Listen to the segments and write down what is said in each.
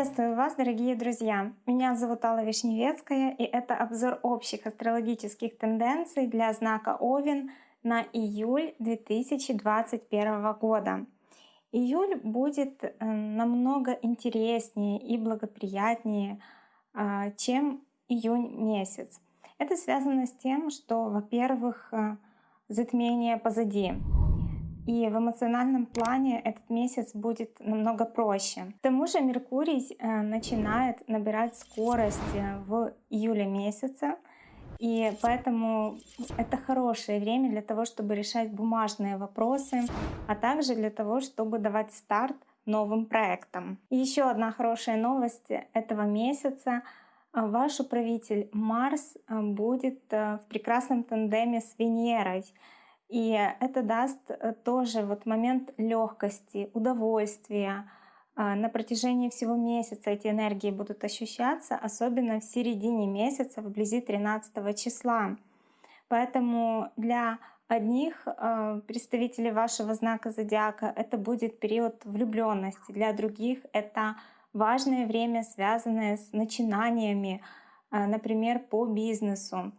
Приветствую вас, дорогие друзья! Меня зовут Алла Вишневецкая, и это обзор общих астрологических тенденций для знака Овен на июль 2021 года. Июль будет э, намного интереснее и благоприятнее, а, чем июнь месяц. Это связано с тем, что, во-первых, э, затмение позади. И в эмоциональном плане этот месяц будет намного проще. К тому же Меркурий э, начинает набирать скорость в июле месяце. И поэтому это хорошее время для того, чтобы решать бумажные вопросы, а также для того, чтобы давать старт новым проектам. Еще одна хорошая новость этого месяца. Ваш управитель Марс э, будет э, в прекрасном тандеме с Венерой. И это даст э, тоже вот момент легкости, удовольствия. А, на протяжении всего месяца эти энергии будут ощущаться, особенно в середине месяца, вблизи 13 числа. Поэтому для одних э, представителей вашего знака зодиака это будет период влюбленности, для других это важное время, связанное с начинаниями, э, например, по бизнесу.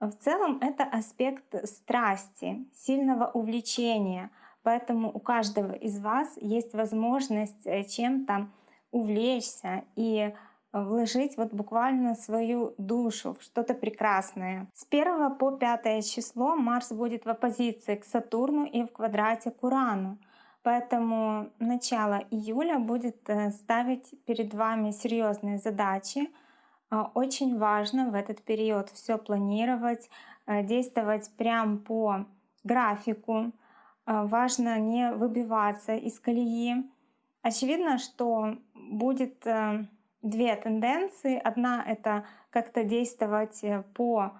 В целом это аспект страсти, сильного увлечения, поэтому у каждого из вас есть возможность э, чем-то увлечься и вложить вот буквально свою душу в что-то прекрасное. С 1 по 5 число Марс будет в оппозиции к Сатурну и в квадрате к Урану. Поэтому начало июля будет э, ставить перед вами серьезные задачи, а, очень важно в этот период все планировать, э, действовать прям по графику. А, важно не выбиваться из колеи. Очевидно, что будет э, две тенденции. Одна — это как-то действовать э, по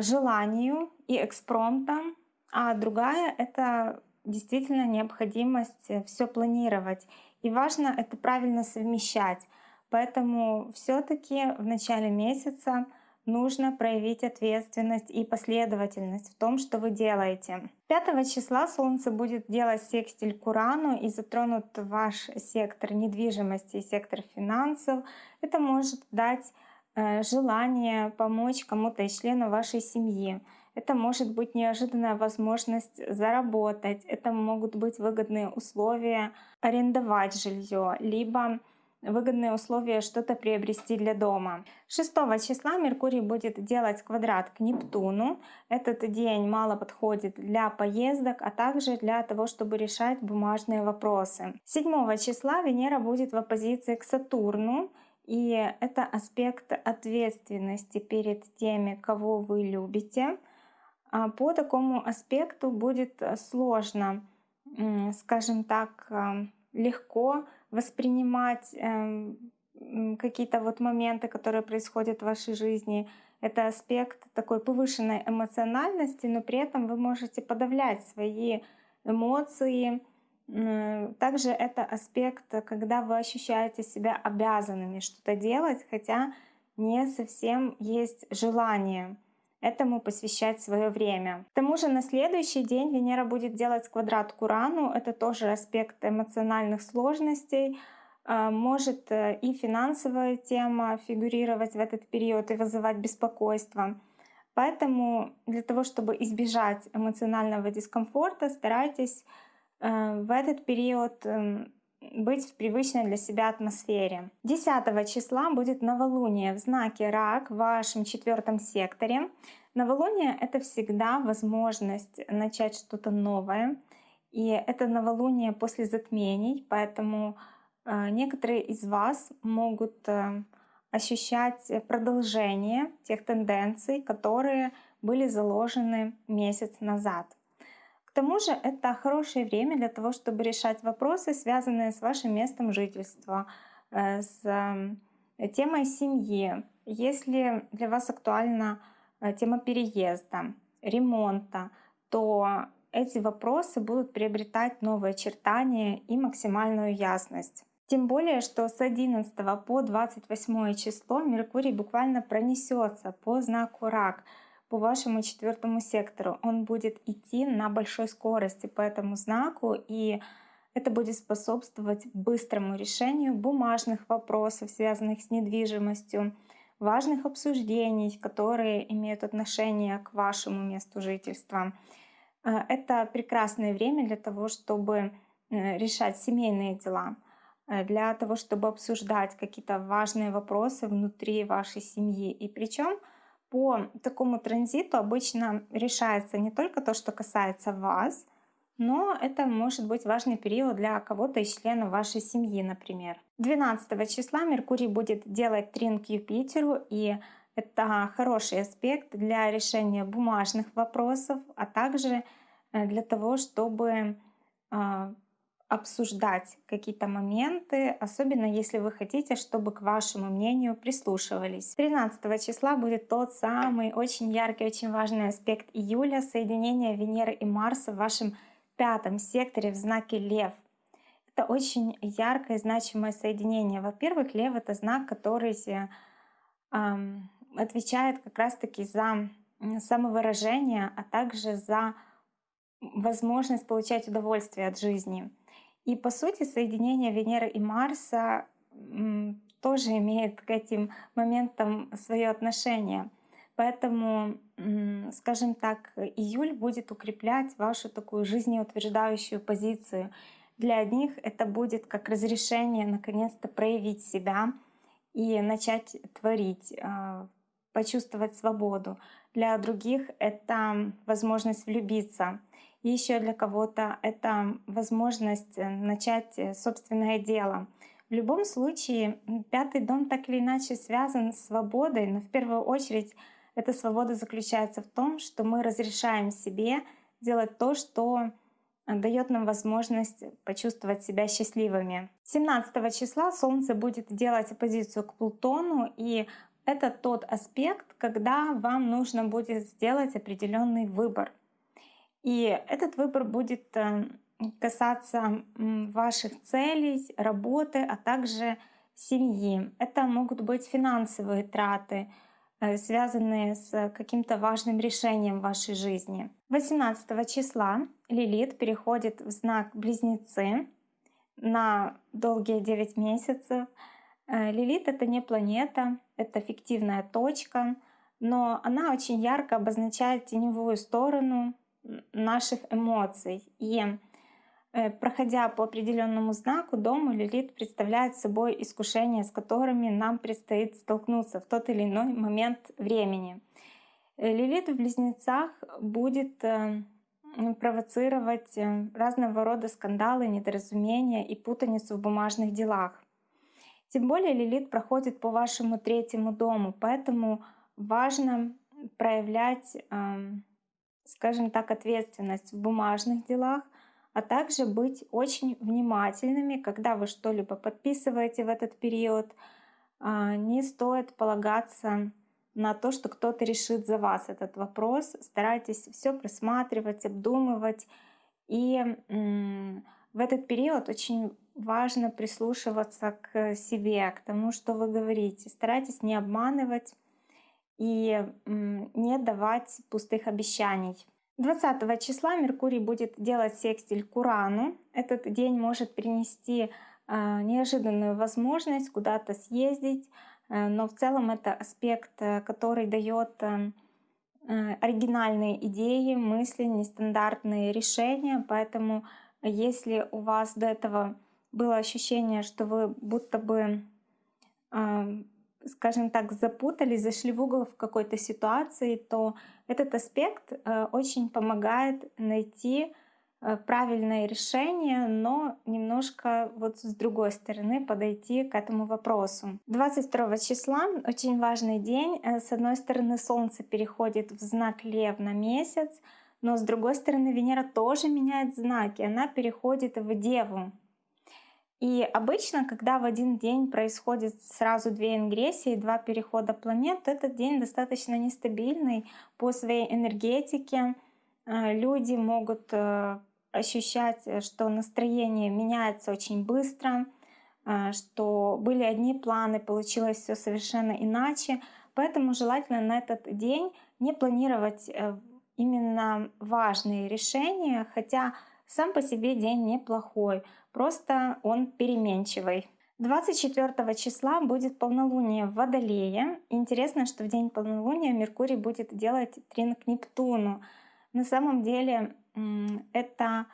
желанию и экспромтам, а другая — это действительно необходимость все планировать. И важно это правильно совмещать. Поэтому все-таки в начале месяца нужно проявить ответственность и последовательность в том, что вы делаете. 5 числа Солнце будет делать секстиль к и затронут ваш сектор недвижимости и сектор финансов. Это может дать э, желание помочь кому-то из членов вашей семьи. Это может быть неожиданная возможность заработать, это могут быть выгодные условия арендовать жилье, либо выгодные условия что-то приобрести для дома. 6 числа Меркурий будет делать квадрат к Нептуну. Этот день мало подходит для поездок, а также для того, чтобы решать бумажные вопросы. 7 числа Венера будет в оппозиции к Сатурну. И это аспект ответственности перед теми, кого вы любите. А по такому аспекту будет сложно, скажем так, легко воспринимать э, какие-то вот моменты, которые происходят в вашей жизни. Это аспект такой повышенной эмоциональности, но при этом вы можете подавлять свои эмоции. Также это аспект, когда вы ощущаете себя обязанными что-то делать, хотя не совсем есть желание этому посвящать свое время. К тому же на следующий день Венера будет делать квадрат к Урану. Это тоже аспект эмоциональных сложностей. А, может э, и финансовая тема фигурировать в этот период и вызывать беспокойство. Поэтому для того, чтобы избежать эмоционального дискомфорта, старайтесь э, в этот период эм, быть в привычной для себя атмосфере. 10 числа будет новолуние в знаке Рак в вашем четвертом секторе. Новолуние — это всегда возможность начать что-то новое. И это новолуние после затмений, поэтому э, некоторые из вас могут э, ощущать продолжение тех тенденций, которые были заложены месяц назад. К тому же это хорошее время для того, чтобы решать вопросы, связанные с вашим местом жительства, э, с э, темой семьи. Если для вас актуальна э, тема переезда, ремонта, то эти вопросы будут приобретать новые очертания и максимальную ясность. Тем более, что с 11 по 28 число Меркурий буквально пронесется по знаку Рак — по вашему четвертому сектору. Он будет идти на большой скорости по этому знаку, и Это будет способствовать быстрому решению бумажных вопросов, связанных с недвижимостью, важных обсуждений, которые имеют отношение к вашему месту жительства. Э, это прекрасное время для того, чтобы э, решать семейные дела, э, для того, чтобы обсуждать какие-то важные вопросы внутри вашей семьи. И причем по такому транзиту обычно решается не только то, что касается вас, но это может быть важный период для кого-то из членов вашей семьи, например. 12 числа Меркурий будет делать трин к Юпитеру, и это хороший аспект для решения бумажных вопросов, а также э, для того, чтобы а, обсуждать какие-то моменты, особенно если вы хотите, чтобы к вашему мнению прислушивались. 13 числа будет тот самый очень яркий, очень важный аспект июля, соединение Венеры и Марса в вашем пятом секторе в знаке Лев. Это очень яркое значимое соединение. Во-первых, Лев — это знак, который эм, отвечает как раз-таки за самовыражение, а также за возможность получать удовольствие от жизни. И по сути соединение Венеры и Марса тоже имеет к этим моментам свое отношение. Поэтому, скажем так, июль будет укреплять вашу такую жизнеутверждающую позицию. Для одних это будет как разрешение наконец-то проявить себя и начать творить, а, почувствовать свободу. Для других это возможность влюбиться. Еще для кого-то это возможность э, начать э, собственное дело. В любом случае, пятый дом так или иначе связан с свободой, но в первую очередь эта свобода заключается в том, что мы разрешаем себе делать то, что дает нам возможность почувствовать себя счастливыми. 17 числа Солнце будет делать оппозицию к Плутону, и это тот аспект, когда вам нужно будет сделать определенный выбор. И этот выбор будет э, касаться ваших целей, работы, а также семьи. Это могут быть финансовые траты, Э, связанные с каким-то важным решением в вашей жизни. 18 числа Лилит переходит в знак Близнецы на долгие 9 месяцев. Э, Лилит — это не планета, это фиктивная точка, но она очень ярко обозначает теневую сторону наших эмоций. И Э, проходя по определенному знаку, дом Лилит представляет собой искушения, с которыми нам предстоит столкнуться в тот или иной момент времени. Э, Лилит в Близнецах будет э, провоцировать разного рода скандалы, недоразумения и путаницу в бумажных делах. Тем более Лилит проходит по вашему третьему дому, поэтому важно проявлять, скажем так, ответственность в бумажных делах — а также быть очень внимательными, когда вы что-либо подписываете в этот период. А, не стоит полагаться на то, что кто-то решит за вас этот вопрос. Старайтесь все просматривать, обдумывать. И в этот период очень важно прислушиваться к себе, к тому, что вы говорите. Старайтесь не обманывать и не давать пустых обещаний. 20 числа Меркурий будет делать секстиль к Урану. Этот день может принести э, неожиданную возможность куда-то съездить, э, но в целом это аспект, э, который дает оригинальные идеи, мысли, нестандартные решения. Поэтому если у вас до этого было ощущение, что вы будто бы скажем так, запутались, зашли в угол в какой-то ситуации, то этот аспект э, очень помогает найти э, правильное решение, но немножко вот с другой стороны подойти к этому вопросу. 22 числа очень важный день. Э, с одной стороны, Солнце переходит в знак Лев на месяц, но с другой стороны, Венера тоже меняет знаки. Она переходит в Деву. И обычно, когда в один день происходит сразу две ингрессии, два перехода планет, то этот день достаточно нестабильный по своей энергетике. Э, люди могут э, ощущать, э, что настроение меняется очень быстро, что были одни планы, получилось все совершенно иначе. Поэтому желательно на этот день не планировать именно важные решения, хотя Сам по себе день неплохой, просто он переменчивый. 24 числа будет полнолуние в Водолее. Интересно, что в день полнолуния Меркурий будет делать трин к Нептуну. На самом деле это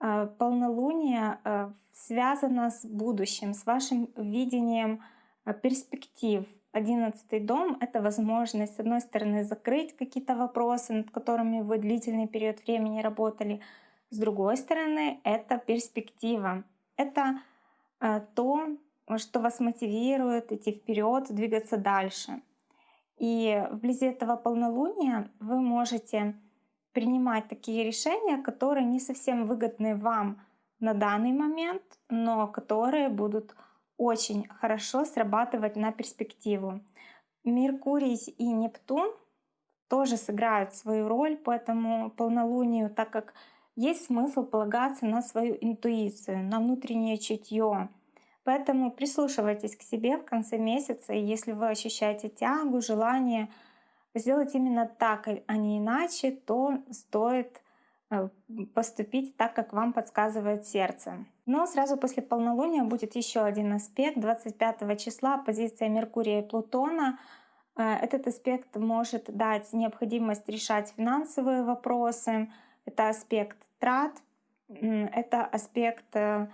э, полнолуние э, связано с будущим, с вашим видением э, перспектив. Одиннадцатый дом — это возможность, с одной стороны, закрыть какие-то вопросы, над которыми вы длительный период времени работали, с другой стороны, это перспектива. Это то, что вас мотивирует идти вперед, двигаться дальше. И вблизи этого полнолуния вы можете принимать такие решения, которые не совсем выгодны вам на данный момент, но которые будут очень хорошо срабатывать на перспективу. Меркурий и Нептун тоже сыграют свою роль по этому полнолунию, так как есть смысл полагаться на свою интуицию, на внутреннее чутье, Поэтому прислушивайтесь к себе в конце месяца, и если вы ощущаете тягу, желание сделать именно так, а не иначе, то стоит э, поступить так, как вам подсказывает сердце. Но сразу после полнолуния будет еще один аспект. 25 числа позиция Меркурия и Плутона. Э, этот аспект может дать необходимость решать финансовые вопросы. Это аспект трат, это аспект э,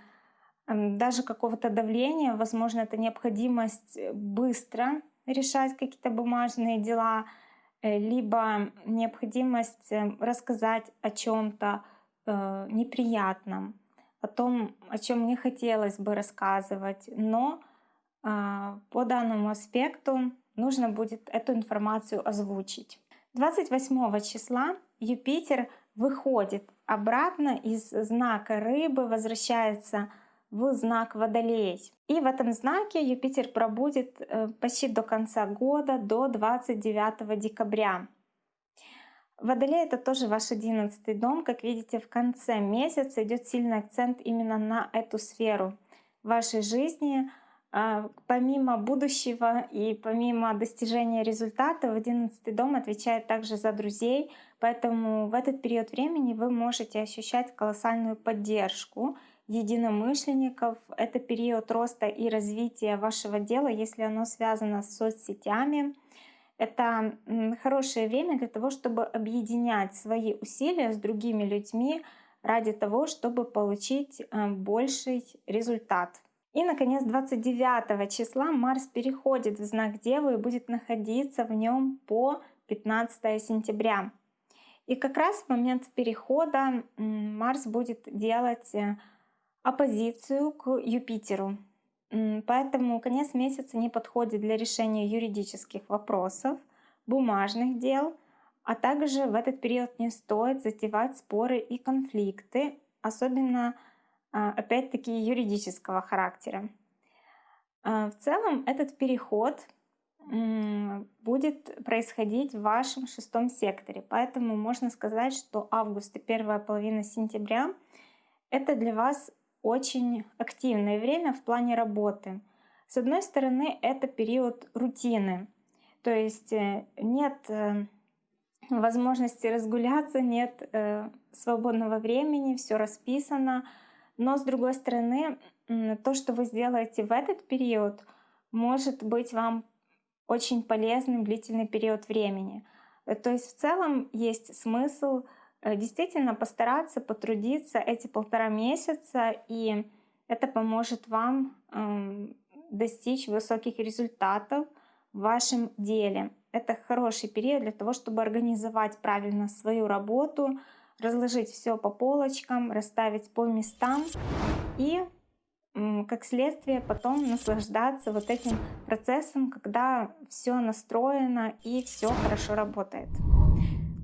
даже какого-то давления, возможно, это необходимость э, быстро решать какие-то бумажные дела, э, либо необходимость рассказать о чем-то неприятном, о том, о чем не хотелось бы рассказывать, но а, по данному аспекту нужно будет эту информацию озвучить. 28 числа Юпитер выходит обратно из знака рыбы, возвращается в знак Водолей. И в этом знаке Юпитер пробудет э, почти до конца года, до 29 декабря. Водолей — это тоже ваш одиннадцатый дом. Как видите, в конце месяца идет сильный акцент именно на эту сферу вашей жизни. А, помимо будущего и помимо достижения результата, в одиннадцатый дом отвечает также за друзей, поэтому в этот период времени вы можете ощущать колоссальную поддержку единомышленников. Это период роста и развития вашего дела, если оно связано с соцсетями. Это хорошее время для того, чтобы объединять свои усилия с другими людьми ради того, чтобы получить э, больший результат. И, наконец, 29 числа Марс переходит в знак Девы и будет находиться в нем по 15 сентября. И как раз в момент перехода Марс будет делать э, оппозицию к Юпитеру. Поэтому конец месяца не подходит для решения юридических вопросов, бумажных дел, а также в этот период не стоит затевать споры и конфликты, особенно опять-таки юридического характера. А, в целом этот переход будет происходить в вашем шестом секторе, поэтому можно сказать, что август и первая половина сентября это для вас очень активное время в плане работы. С одной стороны, это период рутины, то есть э, нет э, возможности разгуляться, нет э, свободного времени, все расписано. Но с другой стороны, то, что вы сделаете в этот период, может быть вам очень полезным длительный период времени. То есть в целом есть смысл Э, действительно постараться потрудиться эти полтора месяца, и это поможет вам эм, достичь высоких результатов в вашем деле. Это хороший период для того, чтобы организовать правильно свою работу, разложить все по полочкам, расставить по местам и как следствие потом наслаждаться вот этим процессом, когда все настроено и все хорошо работает.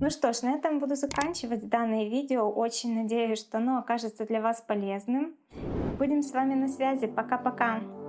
Ну что ж, на этом буду заканчивать данное видео. Очень надеюсь, что оно окажется для вас полезным. Будем с вами на связи. Пока-пока!